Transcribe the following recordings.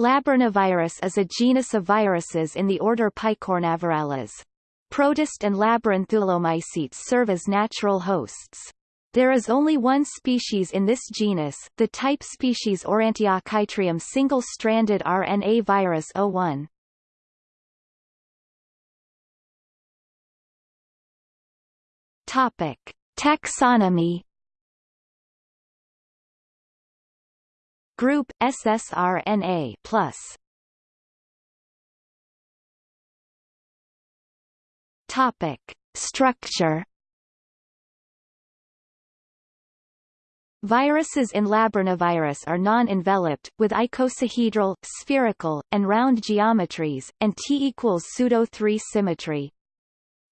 Labyrnavirus is a genus of viruses in the order Picornavirales. Protist and Labyrinthulomycetes serve as natural hosts. There is only one species in this genus, the type species Aurantiochytrium single-stranded RNA virus 01. Topic: Taxonomy Group ssRNA plus. Topic: Structure. Viruses in Labyrnavirus are non-enveloped, with icosahedral, spherical, and round geometries, and T equals pseudo-3 symmetry.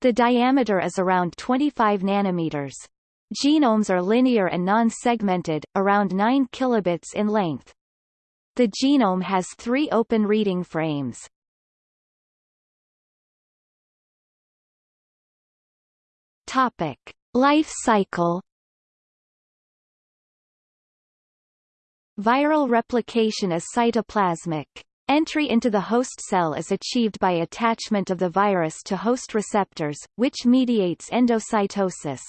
The diameter is around 25 nanometers. Genomes are linear and non-segmented, around 9 kilobits in length. The genome has three open reading frames. Topic: Life cycle. Viral replication is cytoplasmic. Entry into the host cell is achieved by attachment of the virus to host receptors, which mediates endocytosis.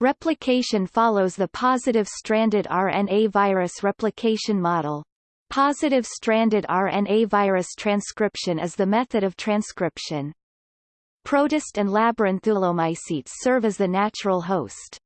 Replication follows the positive stranded RNA virus replication model. Positive stranded RNA virus transcription is the method of transcription. Protist and Labyrinthulomycetes serve as the natural host.